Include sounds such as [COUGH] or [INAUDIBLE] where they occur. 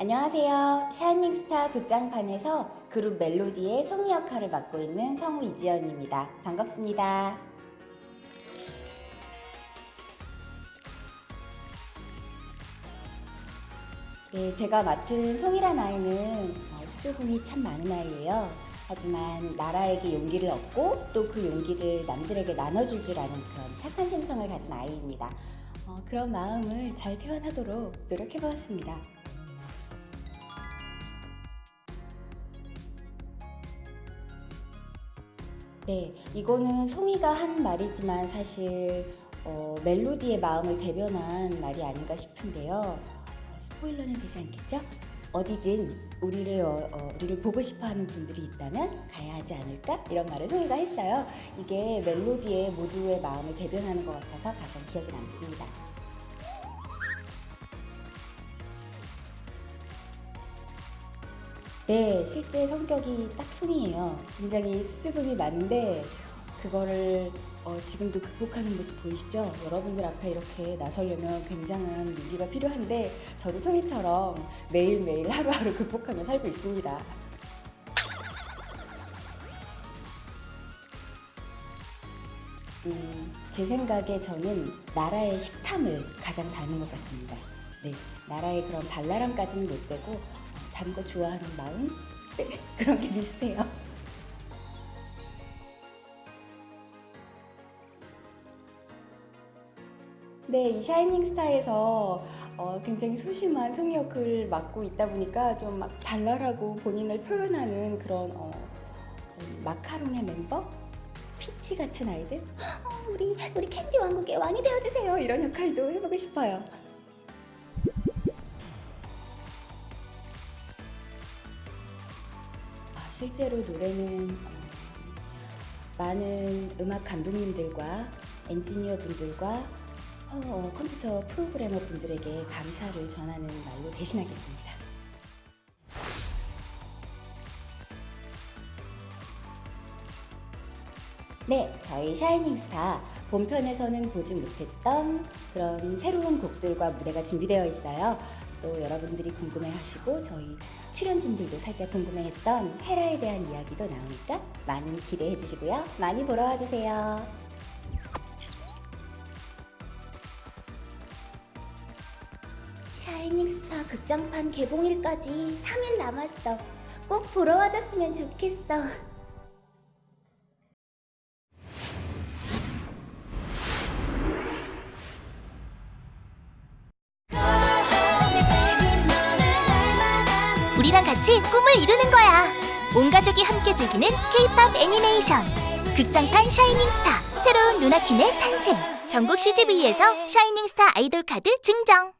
안녕하세요. 샤이닝스타 극장판에서 그룹 멜로디의 송이 역할을 맡고 있는 성우 이지연입니다. 반갑습니다. 네, 제가 맡은 송이란 아이는 어, 수줍음이 참 많은 아이예요. 하지만 나라에게 용기를 얻고 또 그 용기를 남들에게 나눠줄 줄 아는 그런 착한 심성을 가진 아이입니다. 어, 그런 마음을 잘 표현하도록 노력해보았습니다. 네, 이거는 송이가 한 말이지만 사실 어, 멜로디의 마음을 대변한 말이 아닌가 싶은데요. 어, 스포일러는 되지 않겠죠? 어디든 우리를 어, 어, 우리를 보고 싶어하는 분들이 있다면 가야 하지 않을까 이런 말을 송이가 했어요. 이게 멜로디의 모두의 마음을 대변하는 것 같아서 가장 기억에 남습니다. 네, 실제 성격이 딱 송이에요. 굉장히 수줍음이 많은데 그거를 어, 지금도 극복하는 모습 보이시죠? 여러분들 앞에 이렇게 나서려면 굉장한 용기가 필요한데 저도 송이처럼 매일매일 하루하루 극복하며 살고 있습니다. 음, 제 생각에 저는 나라의 식탐을 가장 닮은 것 같습니다. 네, 나라의 그런 발랄함까지는 못 되고 어, 단거 좋아하는 마음? [LAUGHS] 네, 그런 게 비슷해요. 네, 이 샤이닝 스타에서 어, 굉장히 소심한 송이 역을 맡고 있다 보니까 좀 막 발랄하고 본인을 표현하는 그런 어, 어, 마카롱의 멤버? 피치 같은 아이들? 어, 우리 우리 캔디 왕국의 왕이 되어주세요 이런 역할도 해보고 싶어요. 아, 실제로 노래는 어, 많은 음악 감독님들과 엔지니어 분들과 어, 어, 컴퓨터 프로그래머 분들에게 감사를 전하는 말로 대신하겠습니다. 네, 저희 샤이닝스타 본편에서는 보지 못했던 그런 새로운 곡들과 무대가 준비되어 있어요. 또 여러분들이 궁금해하시고 저희 출연진들도 살짝 궁금해했던 헤라에 대한 이야기도 나오니까 많은 기대해 주시고요. 많이 보러 와주세요. 샤이닝스타 극장판 개봉일까지 3일 남았어. 꼭 보러 와줬으면 좋겠어. 우리랑 같이 꿈을 이루는 거야. 온 가족이 함께 즐기는 K-팝 애니메이션 극장판 샤이닝스타 새로운 루나킨의 탄생 전국 CGV에서 샤이닝스타 아이돌 카드 증정